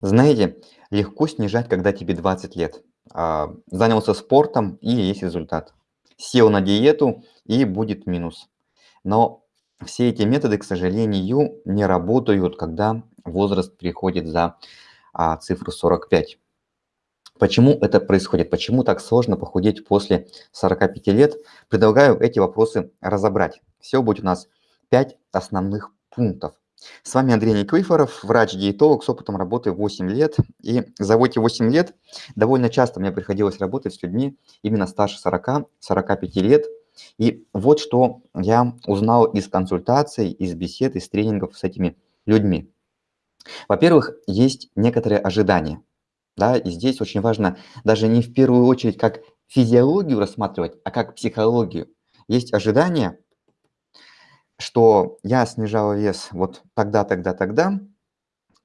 Знаете, легко снижать, когда тебе 20 лет. А, занялся спортом и есть результат. Сел на диету и будет минус. Но все эти методы, к сожалению, не работают, когда возраст переходит за а, цифру 45. Почему это происходит? Почему так сложно похудеть после 45 лет? Предлагаю эти вопросы разобрать. Все будет у нас 5 основных пунктов. С вами Андрей Никифоров, врач-диетолог с опытом работы 8 лет. И за эти 8 лет довольно часто мне приходилось работать с людьми именно старше 40-45 лет. И вот что я узнал из консультаций, из бесед, из тренингов с этими людьми. Во-первых, есть некоторые ожидания. Да, и здесь очень важно даже не в первую очередь как физиологию рассматривать, а как психологию. Есть ожидания, что я снижал вес вот тогда, тогда, тогда,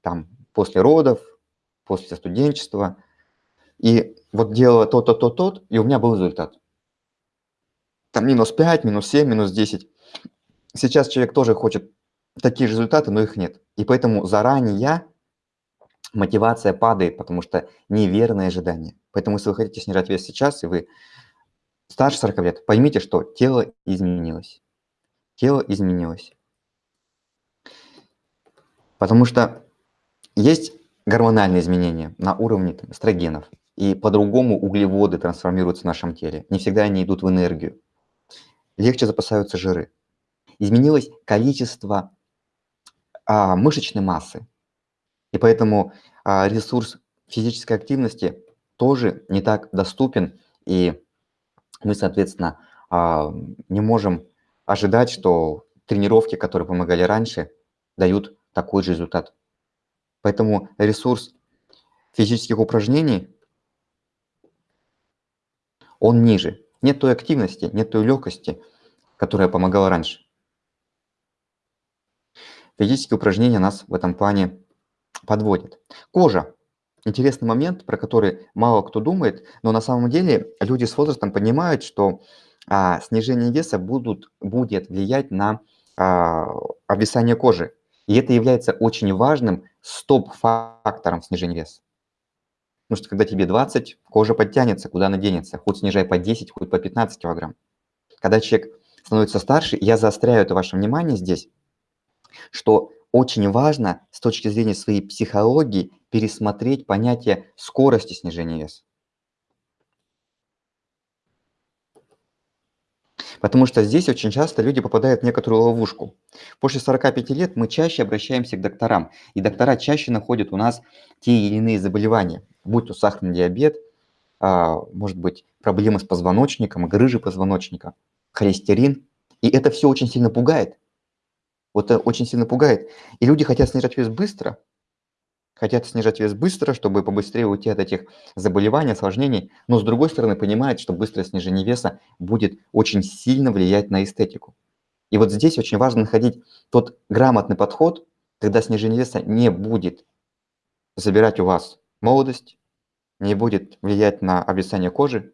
там, после родов, после студенчества, и вот делала то-то, то, тот, и у меня был результат. Там минус 5, минус 7, минус 10. Сейчас человек тоже хочет такие же результаты, но их нет. И поэтому заранее мотивация падает, потому что неверное ожидание. Поэтому если вы хотите снижать вес сейчас, и вы старше 40 лет, поймите, что тело изменилось тело изменилось. Потому что есть гормональные изменения на уровне там, эстрогенов, и по-другому углеводы трансформируются в нашем теле. Не всегда они идут в энергию. Легче запасаются жиры. Изменилось количество а, мышечной массы. И поэтому а, ресурс физической активности тоже не так доступен, и мы, соответственно, а, не можем ожидать, что тренировки, которые помогали раньше, дают такой же результат. Поэтому ресурс физических упражнений, он ниже. Нет той активности, нет той легкости, которая помогала раньше. Физические упражнения нас в этом плане подводят. Кожа. Интересный момент, про который мало кто думает, но на самом деле люди с возрастом понимают, что а, снижение веса будут, будет влиять на а, обвисание кожи. И это является очень важным стоп-фактором снижения веса. Потому что когда тебе 20, кожа подтянется, куда она денется. Хоть снижай по 10, хоть по 15 килограмм. Когда человек становится старше, я заостряю это ваше внимание здесь, что очень важно с точки зрения своей психологии пересмотреть понятие скорости снижения веса. Потому что здесь очень часто люди попадают в некоторую ловушку. После 45 лет мы чаще обращаемся к докторам, и доктора чаще находят у нас те или иные заболевания, будь то сахарный диабет, а, может быть, проблемы с позвоночником, грыжи позвоночника, холестерин. И это все очень сильно пугает. Вот это очень сильно пугает. И люди хотят снижать вес быстро, хотят снижать вес быстро, чтобы побыстрее уйти от этих заболеваний, осложнений, но с другой стороны понимают, что быстрое снижение веса будет очень сильно влиять на эстетику. И вот здесь очень важно находить тот грамотный подход, когда снижение веса не будет забирать у вас молодость, не будет влиять на обвисание кожи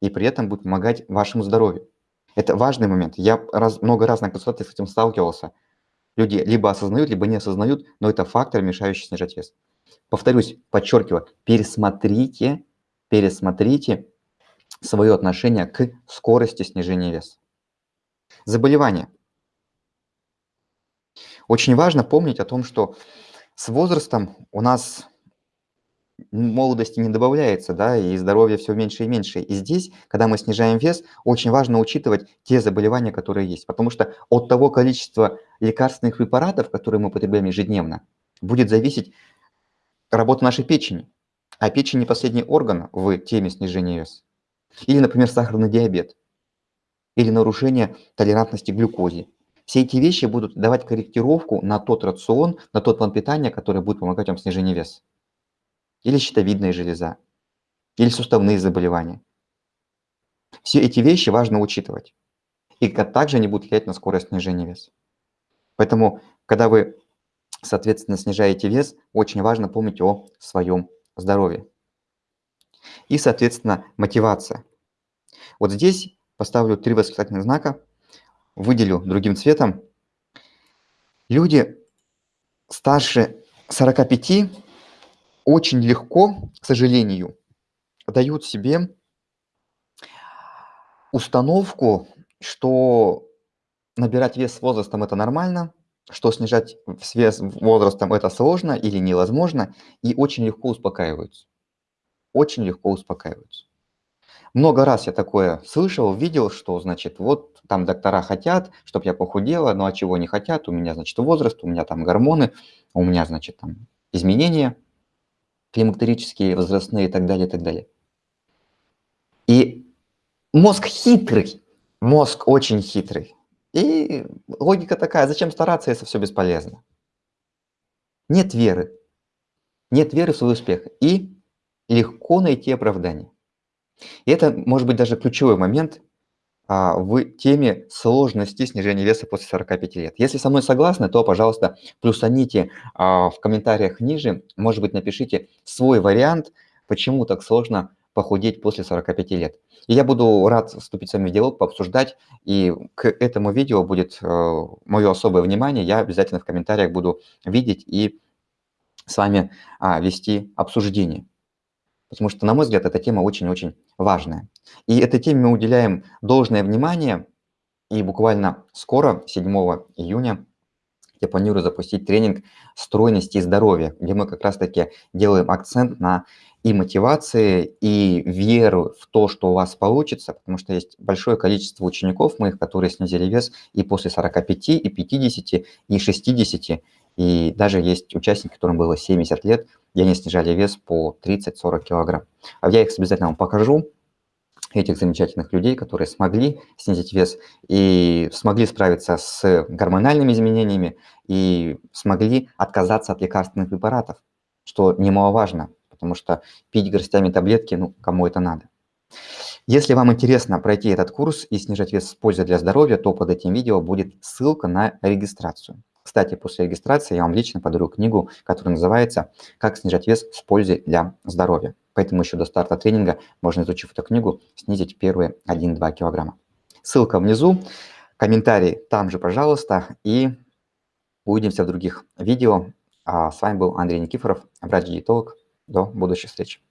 и при этом будет помогать вашему здоровью. Это важный момент. Я раз, много раз на консультациях с этим сталкивался – Люди либо осознают, либо не осознают, но это фактор, мешающий снижать вес. Повторюсь, подчеркиваю, пересмотрите, пересмотрите свое отношение к скорости снижения веса. Заболевания. Очень важно помнить о том, что с возрастом у нас молодости не добавляется, да, и здоровья все меньше и меньше. И здесь, когда мы снижаем вес, очень важно учитывать те заболевания, которые есть, потому что от того количества лекарственных препаратов, которые мы потребляем ежедневно, будет зависеть работа нашей печени. А печень не последний орган в теме снижения веса. Или, например, сахарный диабет. Или нарушение толерантности к глюкозе. Все эти вещи будут давать корректировку на тот рацион, на тот план питания, который будет помогать вам в снижении веса или щитовидная железа, или суставные заболевания. Все эти вещи важно учитывать. И также они будут влиять на скорость снижения веса. Поэтому, когда вы, соответственно, снижаете вес, очень важно помнить о своем здоровье. И, соответственно, мотивация. Вот здесь поставлю три восклицательных знака, выделю другим цветом. Люди старше 45 очень легко, к сожалению, дают себе установку, что набирать вес с возрастом- это нормально, что снижать вес возрастом- это сложно или невозможно, и очень легко успокаиваются. Очень легко успокаиваются. Много раз я такое слышал, видел, что, значит, вот там доктора хотят, чтобы я похудела, ну а чего не хотят? У меня, значит, возраст, у меня там гормоны, у меня, значит, там изменения климактерические, возрастные и так далее, и так далее. И мозг хитрый, мозг очень хитрый. И логика такая, зачем стараться, если все бесполезно? Нет веры. Нет веры в свой успех. И легко найти оправдание. И это может быть даже ключевой момент в теме сложности снижения веса после 45 лет. Если со мной согласны, то, пожалуйста, плюсаните а, в комментариях ниже, может быть, напишите свой вариант, почему так сложно похудеть после 45 лет. И я буду рад вступить с вами в диалог, пообсуждать, и к этому видео будет э, мое особое внимание, я обязательно в комментариях буду видеть и с вами а, вести обсуждение. Потому что, на мой взгляд, эта тема очень-очень важная. И этой теме мы уделяем должное внимание. И буквально скоро, 7 июня, я планирую запустить тренинг стройности и здоровья, где мы как раз-таки делаем акцент на и мотивации, и веру в то, что у вас получится, потому что есть большое количество учеников моих, которые снизили вес и после 45, и 50, и 60, и даже есть участники, которым было 70 лет, и они снижали вес по 30-40 килограмм. А я их обязательно вам покажу, этих замечательных людей, которые смогли снизить вес и смогли справиться с гормональными изменениями и смогли отказаться от лекарственных препаратов, что немаловажно, потому что пить горстями таблетки, ну, кому это надо. Если вам интересно пройти этот курс и снижать вес с пользой для здоровья, то под этим видео будет ссылка на регистрацию. Кстати, после регистрации я вам лично подарю книгу, которая называется «Как снижать вес с пользой для здоровья». Поэтому еще до старта тренинга можно, изучив эту книгу, снизить первые 1-2 килограмма. Ссылка внизу, комментарий там же, пожалуйста, и увидимся в других видео. А с вами был Андрей Никифоров, врач-диетолог. До будущих встреч.